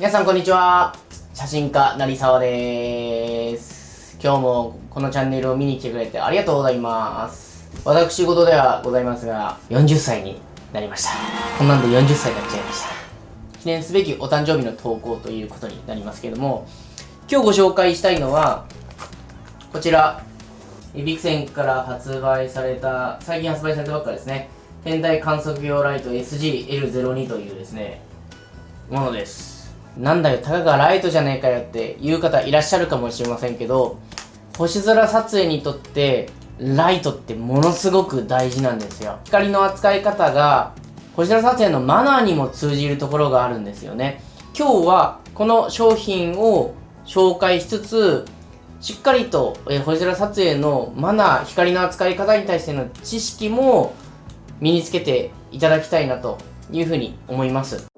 皆さんこんにちは。写真家成沢です。今日もこのチャンネルを見に来てくれてありがとうございます。私事ではございますが40歳になりました。こんなんで40歳になっちゃいました。記念すべきお誕生日の投稿ということになりますけれども今日ご紹介したいのはこちらビクセンから発売された最近発売されたばっかですね。天体観測用ライト SGL02 というですねものです。なんだよたかがライトじゃねえかよっていう方いらっしゃるかもしれませんけど星空撮影にとってライトってものすごく大事なんですよ光の扱い方が星空撮影のマナーにも通じるところがあるんですよね今日はこの商品を紹介しつつしっかりと、え、星空撮影のマナー光の扱い方に対しての知識も身につけていただきたいなというふうに思います。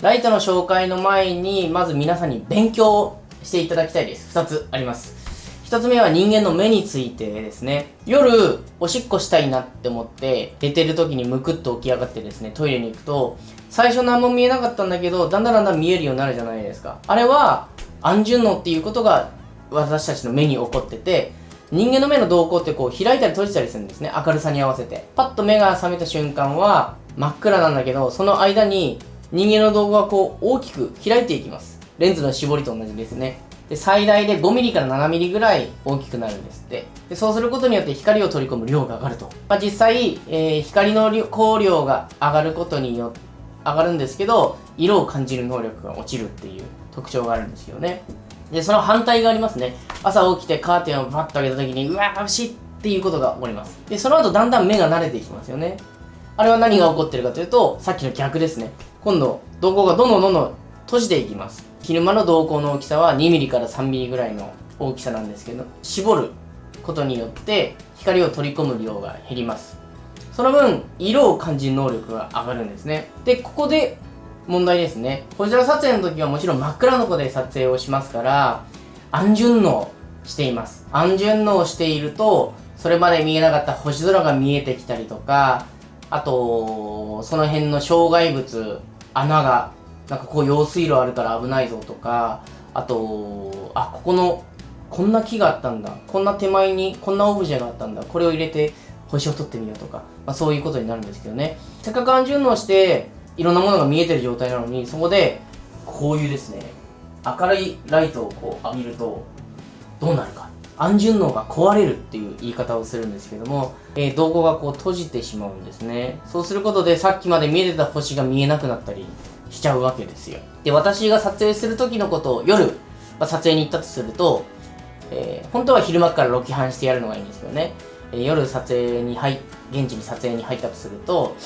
ライトの紹介の前に、まず皆さんに勉強していただきたいです。2つあります。1つ目は人間の目についてですね。夜、おしっこしたいなって思って、寝てる時にむくっと起き上がってですね、トイレに行くと、最初何も見えなかったんだけど、だんだんだんだん見えるようになるじゃないですか。あれは、安順応っていうことが私たちの目に起こってて、人間の目の動向ってこう開いたり閉じたりするんですね。明るさに合わせて。パッと目が覚めた瞬間は真っ暗なんだけど、その間に人間の動画がこう大きく開いていきます。レンズの絞りと同じですね。で最大で 5mm から 7mm ぐらい大きくなるんですって。でそうすることによって光を取り込む量が上がると、まあ、実際、えー、光の光量が上がることによって上がるんですけど色を感じる能力が落ちるっていう特徴があるんですよね。でその反対がありますね。朝起きてカーテンをバッと開けた時にうわーしっていうことが起こります。でその後だんだん目が慣れていきますよね。あれは何が起こってるかというとさっきの逆ですね。今度瞳孔がどんどんどんどん閉じていきます。昼間の瞳孔の大きさは 2mm から 3mm ぐらいの大きさなんですけど絞ることによって光を取り込む量が減ります。その分色を感じる能力が上がるんですね。でここで問題ですね。星空撮影の時はもちろん真っ暗の子で撮影をしますから暗順応しています。暗順応しているとそれまで見えなかった星空が見えてきたりとかあとその辺の障害物穴がなんかこう用水路あるから危ないぞとかあとあここのこんな木があったんだ。こんな手前にこんなオブジェがあったんだ。これを入れて星を取ってみようとか、まあ、そういうことになるんですけどね。せっかく暗順応していろんなものが見えてる状態なのにそこでこういうですね明るいライトをこう浴びるとどうなるか。暗順応が壊れるっていう言い方をするんですけども、えー、瞳孔がこう閉じてしまうんですね。そうすることでさっきまで見えてた星が見えなくなったりしちゃうわけですよ。で私が撮影する時のことを夜、まあ、撮影に行ったとすると、えー、本当は昼間からロケハンしてやるのがいいんですよね。え夜撮影に入現地に撮影に入ったとすると、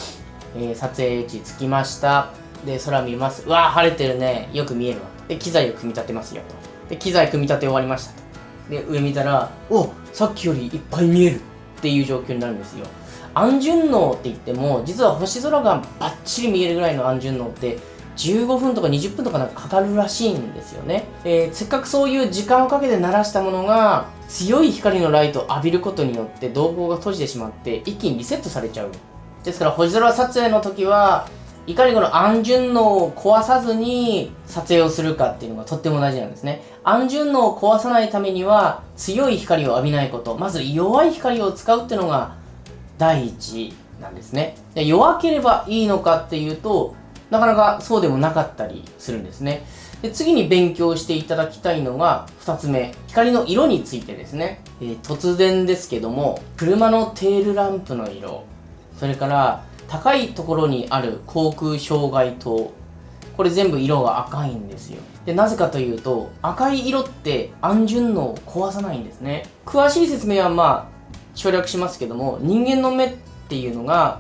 えー、撮影地着きました。で空見ます。うわ晴れてるね。よく見えるわ。で機材を組み立てますよと。で機材組み立て終わりましたと。で上見たらおさっきよりいっぱい見えるっていう状況になるんですよ。暗順応って言っても実は星空がバッチリ見えるぐらいの暗順応って15分とか20分とかなんかかかるらしいんですよね、えー、せっかくそういう時間をかけて鳴らしたものが強い光のライトを浴びることによって瞳孔が閉じてしまって一気にリセットされちゃう。ですから星空撮影の時はいかにこの暗順応を壊さずに撮影をするかっていうのがとっても大事なんですね。暗順応を壊さないためには強い光を浴びないこと。まず弱い光を使うっていうのが第一なんですね。で弱ければいいのかっていうとなかなかそうでもなかったりするんですね。で次に勉強していただきたいのが2つ目。光の色についてですね、えー、突然ですけども車のテールランプの色。それから高いところにある航空障害灯これ全部色が赤いんですよ。でなぜかというと赤い色って暗順応を壊さないんですね。詳しい説明はまあ省略しますけども人間の目っていうのが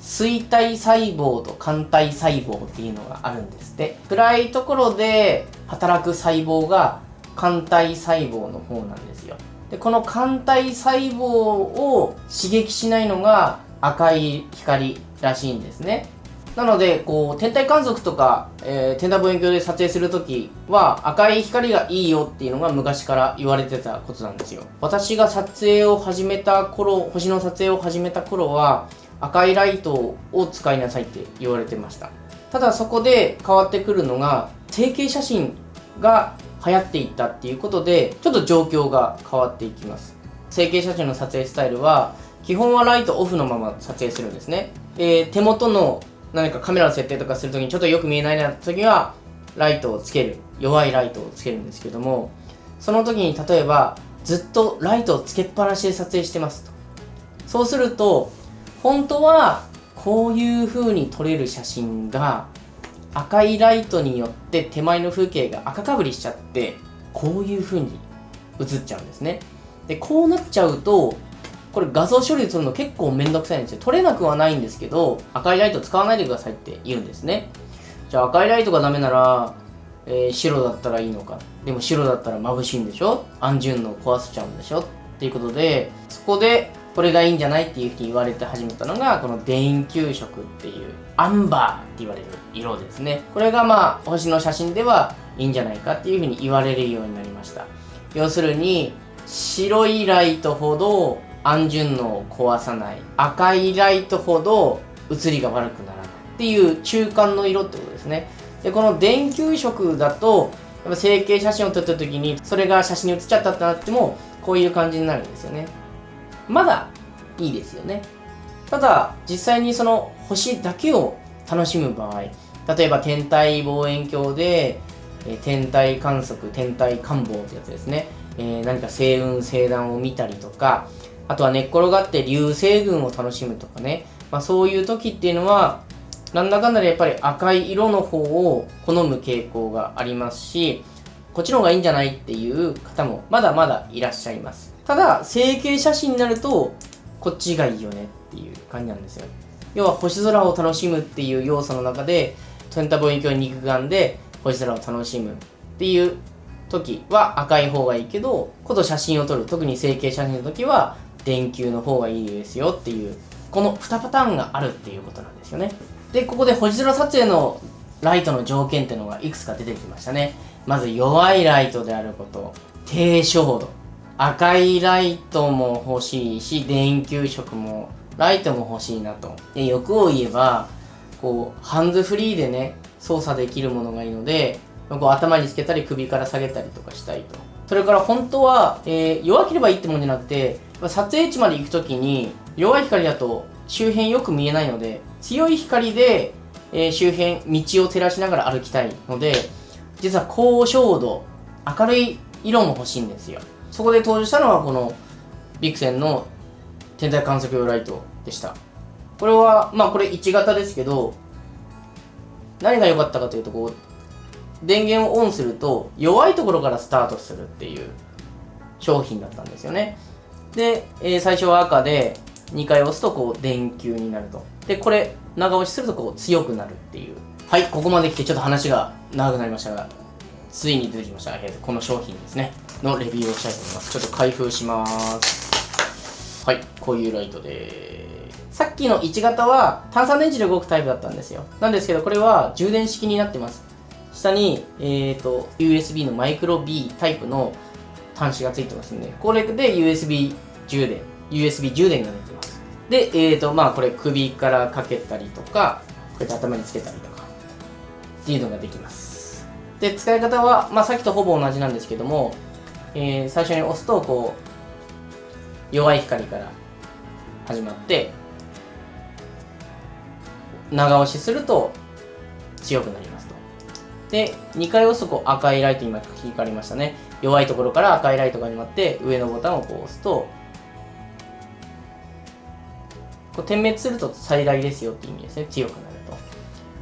衰体細胞と肝体細胞っていうのがあるんですって。暗いところで働く細胞が肝体細胞の方なんですよ。でこの肝体細胞を刺激しないのが赤い光らしいんですね。なのでこう天体観測とか、えー、天体望遠鏡で撮影するときは赤い光がいいよっていうのが昔から言われてたことなんですよ。私が撮影を始めた頃星の撮影を始めた頃は赤いライトを使いなさいって言われてました。ただそこで変わってくるのが成形写真が流行っていったっていうことでちょっと状況が変わっていきます。成形写真の撮影スタイルは基本はライトオフのまま撮影するんですね、えー、手元の何かカメラの設定とかするときにちょっとよく見えないな時はライトをつける。弱いライトをつけるんですけどもその時に例えばずっとライトをつけっぱなしで撮影してますと。そうすると本当はこういう風に撮れる写真が赤いライトによって手前の風景が赤かぶりしちゃってこういう風に映っちゃうんですね。でこうなっちゃうとこれ画像処理するの結構めんどくさいんですよ。撮れなくはないんですけど赤いライト使わないでくださいって言うんですね。じゃあ赤いライトがダメなら、えー、白だったらいいのか。でも白だったら眩しいんでしょ。安順の壊せちゃうんでしょっていうことでそこでこれがいいんじゃないっていうふうに言われて始めたのがこの電球色っていうアンバーって言われる色ですね。これがまあ星の写真ではいいんじゃないかっていうふうに言われるようになりました。要するに白いライトほど安順能を壊さない赤いライトほど写りが悪くならないっていう中間の色ってことですね。でこの電球色だとやっぱ成形写真を撮った時にそれが写真に写っちゃったってなってもこういう感じになるんですよね。まだいいですよね。ただ実際にその星だけを楽しむ場合例えば天体望遠鏡で、え天体観測天体観望ってやつですね、えー、何か星雲星団を見たりとかあとは寝っ転がって流星群を楽しむとかね、まあ、そういう時っていうのはなんだかんだでやっぱり赤い色の方を好む傾向がありますしこっちの方がいいんじゃないっていう方もまだまだいらっしゃいます。ただ成形写真になるとこっちがいいよねっていう感じなんですよ。要は星空を楽しむっていう要素の中でトンタ望遠鏡肉眼で星空を楽しむっていう時は赤い方がいいけどこと写真を撮る特に成形写真の時は電球の方がいいですよっていうこの2パターンがあるっていうことなんですよね。でここで星空撮影のライトの条件っていうのがいくつか出てきましたね。まず弱いライトであること。低照度。赤いライトも欲しいし電球色もライトも欲しいなと。で欲を言えばこうハンズフリーでね操作できるものがいいのでこう頭につけたり首から下げたりとかしたいと。それから本当は、えー、弱ければいいってもんじゃなくて撮影地まで行く時に弱い光だと周辺よく見えないので強い光で、えー、周辺道を照らしながら歩きたいので実は高照度明るい色も欲しいんですよ。そこで登場したのはこのビクセンの天体観測用ライトでした。これはまあこれ1型ですけど何が良かったかというとこう電源をオンすると弱いところからスタートするっていう商品だったんですよね。で、えー、最初は赤で2回押すとこう電球になると。でこれ長押しするとこう強くなるっていう。はいここまで来てちょっと話が長くなりましたがついに出てきました、えー、この商品ですね。のレビューをしたいと思います。ちょっと開封します。はいこういうライトです。さっきの1型は炭酸電池で動くタイプだったんですよ。なんですけどこれは充電式になってます。下に、えーと、USB のマイクロ B タイプの端子がついてますんで、これで USB 充電、USB 充電が出てます。で、えーと、まあこれ首からかけたりとか、こうやって頭につけたりとか、っていうのができます。で、使い方は、まあさっきとほぼ同じなんですけども、えー、最初に押すと、こう、弱い光から始まって、長押しすると強くなりますと。で、2回押すとこう赤いライト今光りましたね。弱いところから赤いライトが始まって、上のボタンをこう押すと、こう点滅すると最大ですよっていう意味ですね。強くなる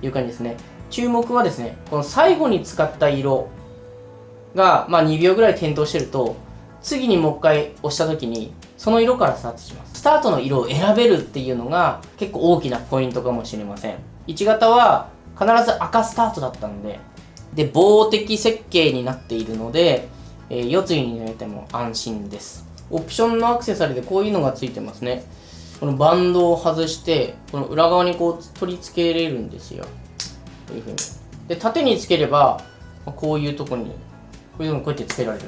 という感じですね。注目はですね、この最後に使った色が、まあ、2秒ぐらい点灯してると、次にもう一回押した時に、その色からスタートします。スタートの色を選べるっていうのが結構大きなポイントかもしれません。1型は必ず赤スタートだったんで、で、防滴設計になっているので、えー、夜露に濡れても安心です。オプションのアクセサリーでこういうのがついてますね。このバンドを外してこの裏側にこう取り付けれるんですよ。こういうふうに。で縦につければこういうとこにこういうのこうやってつけられる。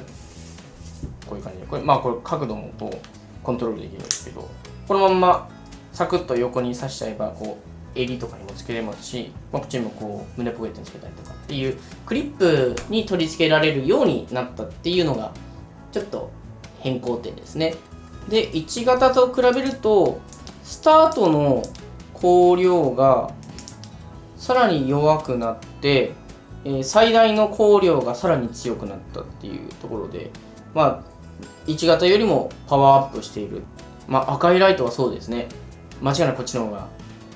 こういう感じで。これまあこれ角度もこうコントロールできるんですけどこのまんまサクッと横に刺しちゃえばこう襟とかにもつけれますし、まあ、こっちにもこう胸ポケットにつけたりとかっていうクリップに取り付けられるようになったっていうのがちょっと変更点ですね。で1型と比べるとスタートの光量がさらに弱くなって、えー、最大の光量がさらに強くなったっていうところでまあ1型よりもパワーアップしている。まあ赤いライトはそうですね。間違いなくこっちの方が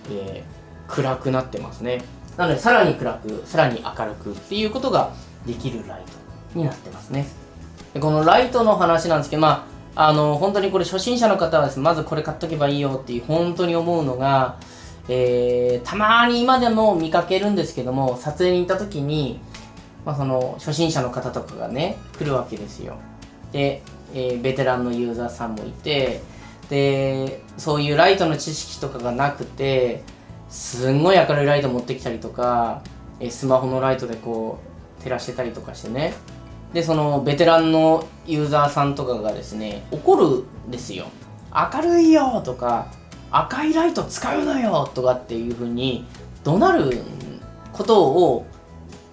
えー、暗くなってますね。なのでさらに暗くさらに明るくっていうことができるライトになってますね。でこのライトの話なんですけどまああの本当にこれ初心者の方はですねまずこれ買っとけばいいよっていう本当に思うのがえー、たまに今でも見かけるんですけども撮影に行った時に、まあ、その初心者の方とかがね来るわけですよ。で、えー、ベテランのユーザーさんもいてでそういうライトの知識とかがなくてすんごい明るいライト持ってきたりとかえスマホのライトでこう照らしてたりとかしてねでそのベテランのユーザーさんとかがですね怒るんですよ。明るいよとか赤いライト使うなよとかっていう風に怒鳴ることを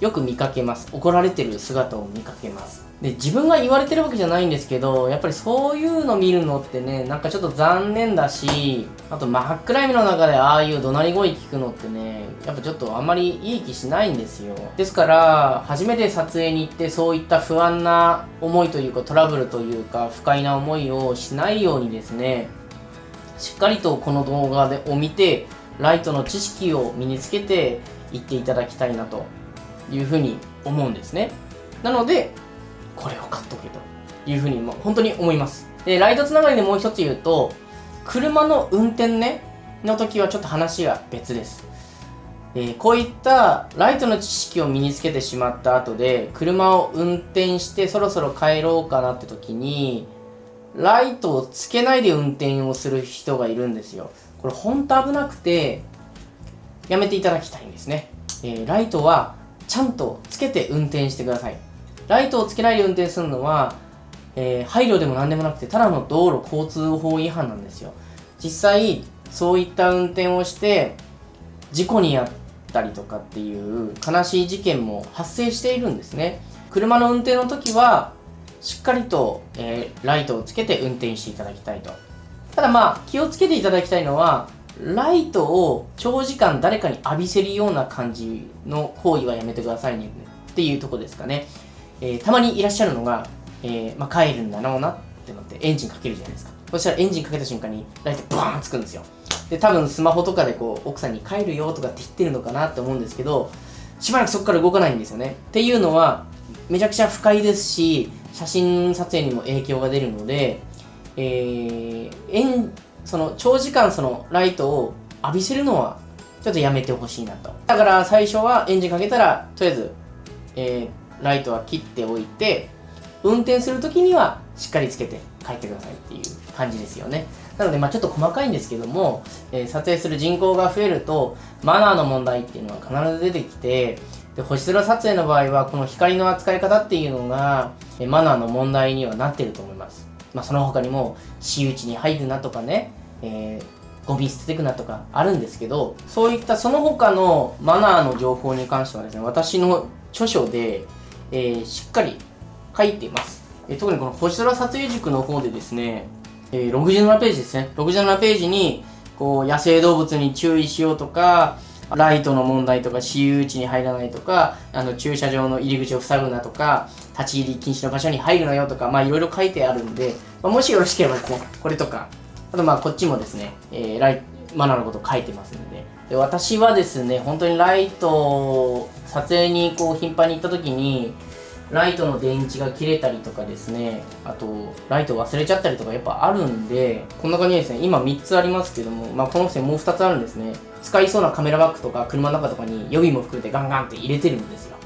よく見かけます。怒られてる姿を見かけます。で自分が言われてるわけじゃないんですけどやっぱりそういうの見るのってねなんかちょっと残念だしあと真っ暗闇の中でああいう怒鳴り声聞くのってねやっぱちょっとあんまりいい気しないんですよ。ですから初めて撮影に行ってそういった不安な思いというかトラブルというか不快な思いをしないようにですねしっかりとこの動画を見てライトの知識を身につけていっていただきたいなというふうに思うんですね。なのでこれを買っとけというふうに、ま、本当に思います。で、ライトつながりでもう一つ言うと、車の運転ね、の時はちょっと話が別です。えー、こういったライトの知識を身につけてしまった後で、車を運転してそろそろ帰ろうかなって時に、ライトをつけないで運転をする人がいるんですよ。これ本当危なくて、やめていただきたいんですね。えー、ライトはちゃんとつけて運転してください。ライトをつけないで運転するのは、えー、配慮でも何でもなくて、ただの道路交通法違反なんですよ。実際、そういった運転をして、事故に遭ったりとかっていう悲しい事件も発生しているんですね。車の運転の時は、しっかりと、えー、ライトをつけて運転していただきたいと。ただまあ、気をつけていただきたいのは、ライトを長時間誰かに浴びせるような感じの行為はやめてくださいねっていうとこですかね。えー、たまにいらっしゃるのが、えー、まあ、帰るんだろうなってなってエンジンかけるじゃないですか。そしたらエンジンかけた瞬間にライトバーンつくんですよ。で、多分スマホとかでこう、奥さんに帰るよとかって言ってるのかなって思うんですけど、しばらくそこから動かないんですよね。っていうのは、めちゃくちゃ不快ですし、写真撮影にも影響が出るので、えー、その長時間そのライトを浴びせるのはちょっとやめてほしいなと。だから最初はエンジンかけたら、とりあえず、えー、ライトは切っておいて運転する時にはしっかりつけて帰ってくださいっていう感じですよね。なのでまあちょっと細かいんですけども、えー、撮影する人口が増えるとマナーの問題っていうのは必ず出てきてで星空撮影の場合はこの光の扱い方っていうのが、えー、マナーの問題にはなってると思います。まあ、その他にも私有地に入るなとかね、えー、ゴミ捨ててくなとかあるんですけどそういったその他のマナーの情報に関してはですね私の著書でえー、しっかり書いています。えー、特にこの星空撮影塾の方でですね、えー、67ページですね。67ページに、こう、野生動物に注意しようとか、ライトの問題とか、私有地に入らないとか、あの、駐車場の入り口を塞ぐなとか、立ち入り禁止の場所に入るなよとか、まあ、いろいろ書いてあるんで、まあ、もしよろしければですね、これとか、あとまあ、こっちもですね、えー、ライマナーのこと書いてますので、で私はですね、本当にライト、撮影にこう頻繁に行った時に、ライトの電池が切れたりとかですね、あと、ライト忘れちゃったりとかやっぱあるんで、こんな感じですね、今3つありますけども、まあこの線もう2つあるんですね。使いそうなカメラバッグとか車の中とかに予備も含めてガンガンって入れてるんですよ。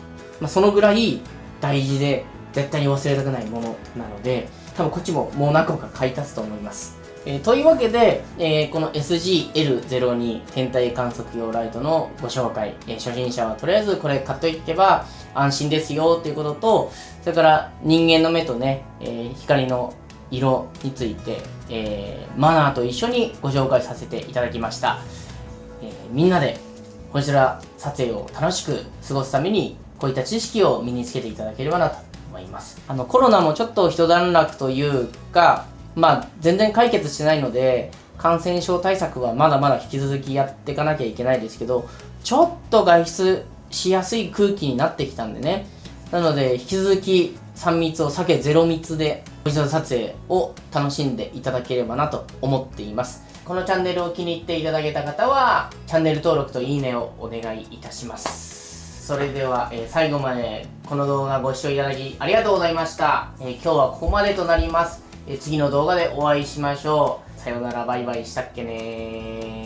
まあそのぐらい大事で、絶対に忘れたくないものなので、多分こっちももう何個か買い足すと思います。えーというわけで、えーこの SGL02 天体観測用ライトのご紹介、えー初心者はとりあえずこれ買っといけば安心ですよっていうことと、それから人間の目とね、えー光の色について、えーマナーと一緒にご紹介させていただきました。えーみんなでこちら撮影を楽しく過ごすためにこういった知識を身につけていただければなと思いますあのコロナもちょっと一段落というかまあ全然解決してないので感染症対策はまだまだ引き続きやっていかなきゃいけないですけどちょっと外出しやすい空気になってきたんでね。なので引き続き3密を避け0密でおじさ撮影を楽しんでいただければなと思っています。このチャンネルを気に入っていただけた方はチャンネル登録といいねをお願いいたします。それでは、えー最後までこの動画ご視聴いただきありがとうございました、えー今日はここまでとなります、次の動画でお会いしましょう。さよならバイバイしたっけねー。